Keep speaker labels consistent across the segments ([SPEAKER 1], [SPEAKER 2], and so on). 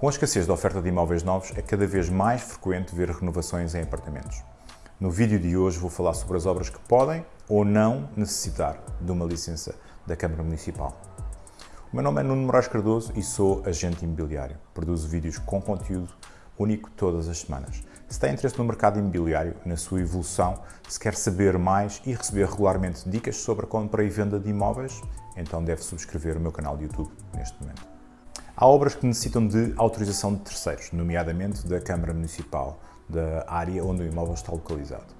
[SPEAKER 1] Com a escassez da oferta de imóveis novos, é cada vez mais frequente ver renovações em apartamentos. No vídeo de hoje vou falar sobre as obras que podem ou não necessitar de uma licença da Câmara Municipal. O meu nome é Nuno Moraes Cardoso e sou agente imobiliário. Produzo vídeos com conteúdo único todas as semanas. Se tem interesse no mercado imobiliário, na sua evolução, se quer saber mais e receber regularmente dicas sobre a compra e venda de imóveis, então deve subscrever o meu canal de YouTube neste momento. Há obras que necessitam de autorização de terceiros, nomeadamente da Câmara Municipal, da área onde o imóvel está localizado.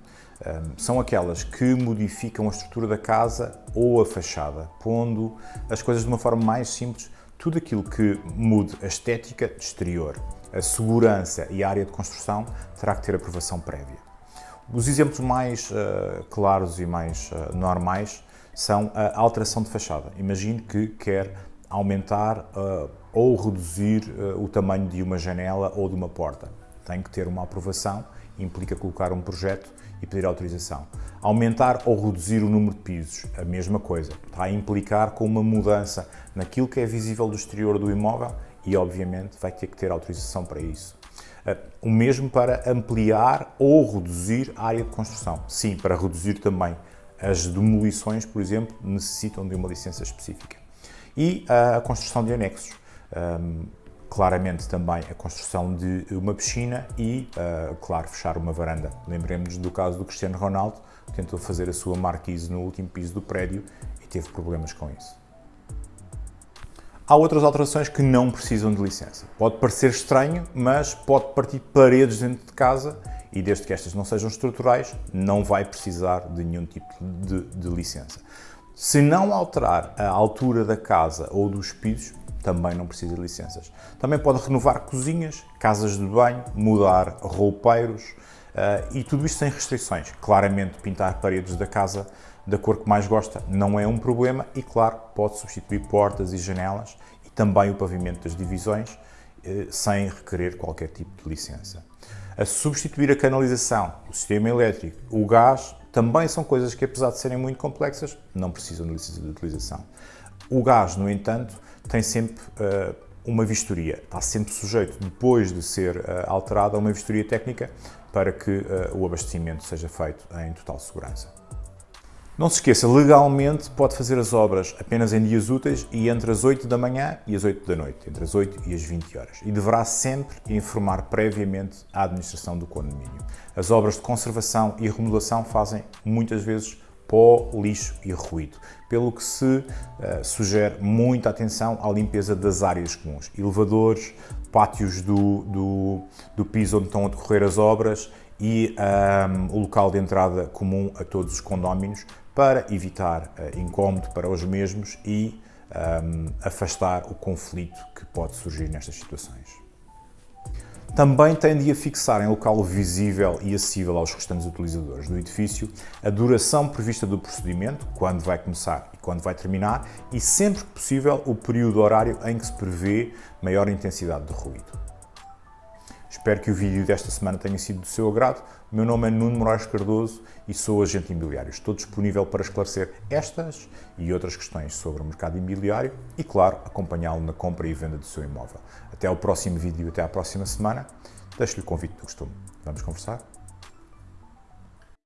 [SPEAKER 1] são aquelas que modificam a estrutura da casa ou a fachada, pondo as coisas de uma forma mais simples, tudo aquilo que mude a estética exterior, a segurança e a área de construção terá que ter aprovação prévia. Os exemplos mais uh, claros e mais uh, normais são a alteração de fachada. Imagine que quer aumentar uh, ou reduzir uh, o tamanho de uma janela ou de uma porta. Tem que ter uma aprovação, implica colocar um projeto e pedir autorização. Aumentar ou reduzir o número de pisos, a mesma coisa. Está a implicar com uma mudança naquilo que é visível do exterior do imóvel e, obviamente, vai ter que ter autorização para isso. Uh, o mesmo para ampliar ou reduzir a área de construção. Sim, para reduzir também as demolições, por exemplo, necessitam de uma licença específica. E a construção de anexos um, claramente também a construção de uma piscina e, uh, claro, fechar uma varanda. Lembremos do caso do Cristiano Ronaldo, que tentou fazer a sua marquise no último piso do prédio e teve problemas com isso. Há outras alterações que não precisam de licença. Pode parecer estranho, mas pode partir paredes dentro de casa e desde que estas não sejam estruturais, não vai precisar de nenhum tipo de, de licença. Se não alterar a altura da casa ou dos pisos, também não precisa de licenças. Também pode renovar cozinhas, casas de banho, mudar roupeiros uh, e tudo isto sem restrições. Claramente, pintar paredes da casa da cor que mais gosta não é um problema e, claro, pode substituir portas e janelas e também o pavimento das divisões uh, sem requerer qualquer tipo de licença. A substituir a canalização, o sistema elétrico, o gás, também são coisas que, apesar de serem muito complexas, não precisam de licença de utilização. O gás, no entanto, tem sempre uh, uma vistoria, está sempre sujeito, depois de ser uh, alterado, a uma vistoria técnica para que uh, o abastecimento seja feito em total segurança. Não se esqueça, legalmente pode fazer as obras apenas em dias úteis e entre as 8 da manhã e as 8 da noite, entre as 8 e as 20 horas. E deverá sempre informar previamente a administração do condomínio. As obras de conservação e remodelação fazem muitas vezes pó, lixo e ruído, pelo que se uh, sugere muita atenção à limpeza das áreas comuns, elevadores, pátios do, do, do piso onde estão a decorrer as obras e um, o local de entrada comum a todos os condóminos para evitar uh, incómodo para os mesmos e um, ehm, afastar o conflito que pode surgir nestas situações. Também tem de afixar em local visível e acessível aos restantes utilizadores do edifício a duração prevista do procedimento, quando vai começar e quando vai terminar, e sempre que possível o período horário em que se prevê maior intensidade de ruído. Espero que o vídeo desta semana tenha sido do seu agrado. O meu nome é Nuno Moraes Cardoso e sou agente imobiliário. Estou disponível para esclarecer estas e outras questões sobre o mercado imobiliário e, claro, acompanhá-lo na compra e venda do seu imóvel. Até ao próximo vídeo até à próxima semana. Deixo-lhe o convite do costume. Vamos conversar?